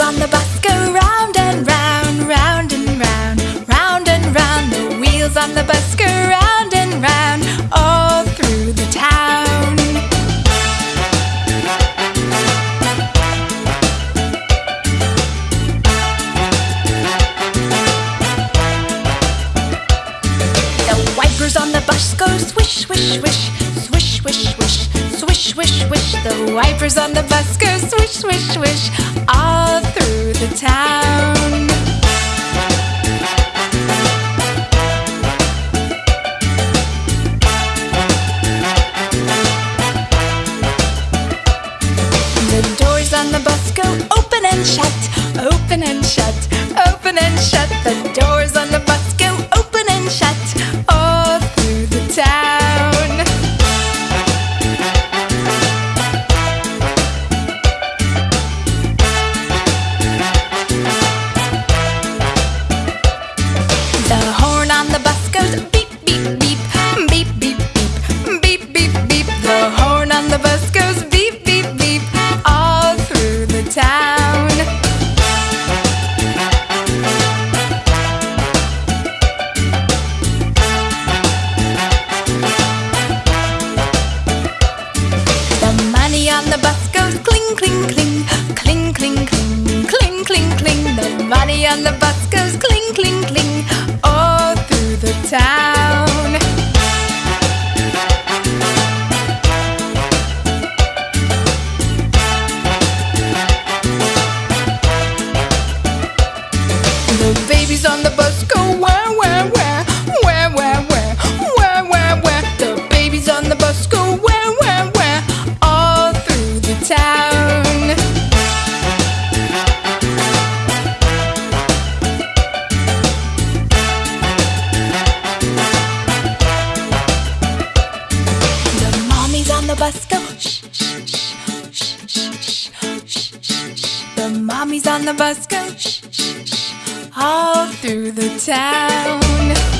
on the bus go round and round, round and round, round and round. The wheels on the bus go round and round, all through the town. The wipers on the bus go swish, swish, swish, swish, swish, swish, swish, swish, swish. The wipers on the bus go swish, swish, swish, all town. The doors on the bus go open and shut, open and shut, open and shut. The The the bus goes cling, cling, cling, cling, cling, cling, cling, cling, cling. The money on the bus goes cling, cling, cling, all through the town. The babies on the on the bus go shh shh shh shh shh shh shh The mommies on the bus go. Sh sh sh all through the town.